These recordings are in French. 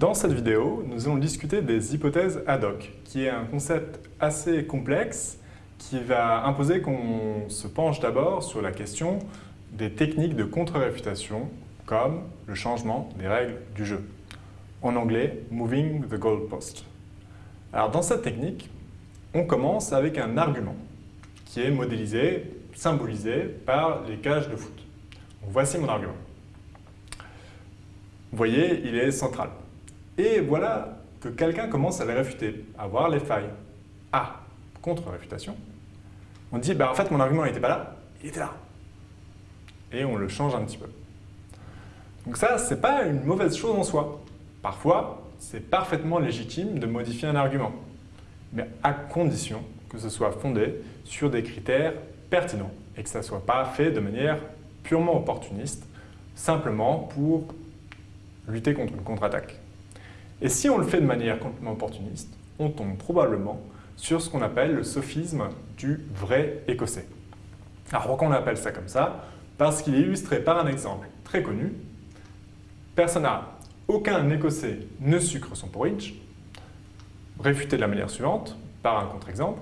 Dans cette vidéo, nous allons discuter des hypothèses ad hoc, qui est un concept assez complexe qui va imposer qu'on se penche d'abord sur la question des techniques de contre-réfutation, comme le changement des règles du jeu. En anglais, « moving the goalpost ». Alors dans cette technique, on commence avec un argument qui est modélisé, symbolisé par les cages de foot. voici mon argument. Vous voyez, il est central. Et voilà que quelqu'un commence à les réfuter, à voir les failles. Ah, contre-réfutation. On dit, bah, en fait, mon argument n'était pas là, il était là. Et on le change un petit peu. Donc ça, ce n'est pas une mauvaise chose en soi. Parfois, c'est parfaitement légitime de modifier un argument, mais à condition que ce soit fondé sur des critères pertinents et que ça ne soit pas fait de manière purement opportuniste, simplement pour lutter contre une contre-attaque. Et si on le fait de manière complètement opportuniste, on tombe probablement sur ce qu'on appelle le sophisme du vrai écossais. Alors pourquoi on appelle ça comme ça? Parce qu'il est illustré par un exemple très connu. Persona, aucun écossais ne sucre son porridge. Réfuté de la manière suivante, par un contre-exemple.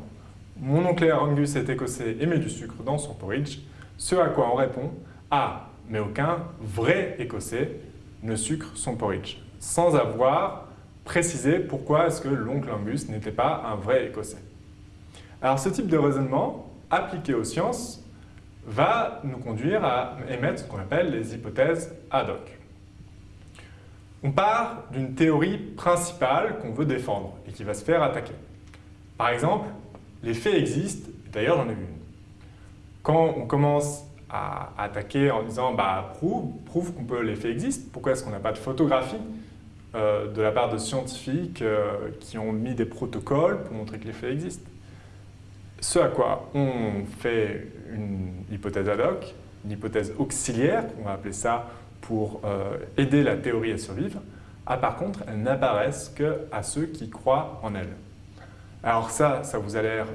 Mon oncle Angus est écossais et met du sucre dans son porridge. Ce à quoi on répond Ah, mais aucun vrai écossais ne sucre son porridge. Sans avoir préciser pourquoi est-ce que l'oncle Angus n'était pas un vrai Écossais. Alors ce type de raisonnement, appliqué aux sciences, va nous conduire à émettre ce qu'on appelle les hypothèses ad hoc. On part d'une théorie principale qu'on veut défendre et qui va se faire attaquer. Par exemple, les faits existent, d'ailleurs j'en ai vu une. Quand on commence à attaquer en disant bah, prouve, prouve qu'on peut les faits existent, pourquoi est-ce qu'on n'a pas de photographie euh, de la part de scientifiques euh, qui ont mis des protocoles pour montrer que les faits existent. Ce à quoi on fait une hypothèse ad hoc, une hypothèse auxiliaire, on va appeler ça pour euh, aider la théorie à survivre, ah, par contre, elles n'apparaissent qu'à ceux qui croient en elles. Alors ça, ça vous a l'air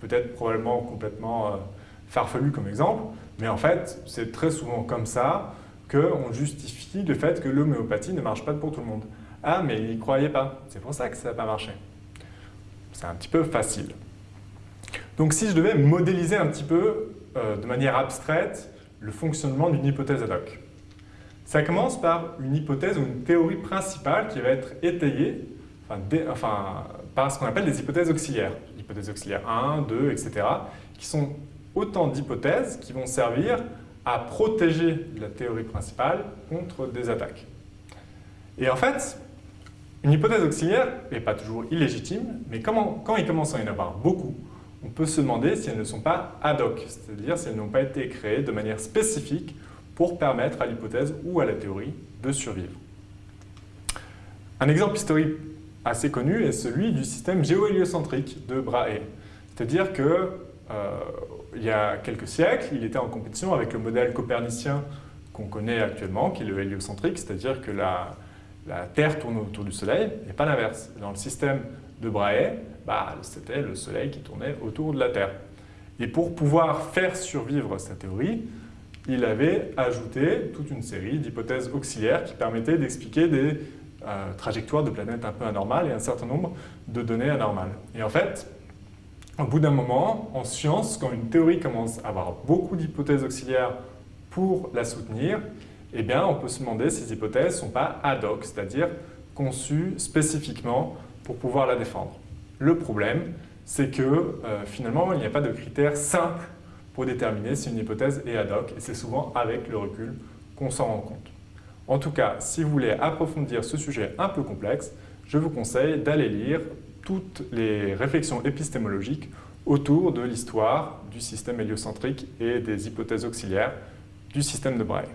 peut-être probablement complètement farfelu comme exemple, mais en fait, c'est très souvent comme ça qu'on justifie le fait que l'homéopathie ne marche pas pour tout le monde. Ah, mais il n'y croyait pas. C'est pour ça que ça n'a pas marché. C'est un petit peu facile. Donc si je devais modéliser un petit peu, euh, de manière abstraite, le fonctionnement d'une hypothèse ad hoc. Ça commence par une hypothèse ou une théorie principale qui va être étayée enfin, par ce qu'on appelle des hypothèses auxiliaires. Hypothèses auxiliaires 1, 2, etc. qui sont autant d'hypothèses qui vont servir à protéger la théorie principale contre des attaques. Et en fait, une hypothèse auxiliaire n'est pas toujours illégitime, mais quand il commence à y en avoir beaucoup, on peut se demander si elles ne sont pas ad hoc, c'est-à-dire si elles n'ont pas été créées de manière spécifique pour permettre à l'hypothèse ou à la théorie de survivre. Un exemple historique assez connu est celui du système géohéliocentrique de Brahe. C'est-à-dire que il y a quelques siècles, il était en compétition avec le modèle copernicien qu'on connaît actuellement, qui est le héliocentrique, c'est-à-dire que la, Terre tourne autour du Soleil, et pas l'inverse. Dans le système de Brahe, bah, c'était le Soleil qui tournait autour de la Terre. Et pour pouvoir faire survivre sa théorie, il avait ajouté toute une série d'hypothèses auxiliaires qui permettaient d'expliquer des euh, trajectoires de planètes un peu anormales et un certain nombre de données anormales. Et en fait, au bout d'un moment, en science, quand une théorie commence à avoir beaucoup d'hypothèses auxiliaires pour la soutenir, eh on peut se demander si ces hypothèses ne sont pas ad hoc, c'est-à-dire conçues spécifiquement pour pouvoir la défendre. Le problème, c'est que euh, finalement, il n'y a pas de critères simples pour déterminer si une hypothèse est ad hoc, et c'est souvent avec le recul qu'on s'en rend compte. En tout cas, si vous voulez approfondir ce sujet un peu complexe, je vous conseille d'aller lire toutes les réflexions épistémologiques autour de l'histoire du système héliocentrique et des hypothèses auxiliaires du système de Brahe.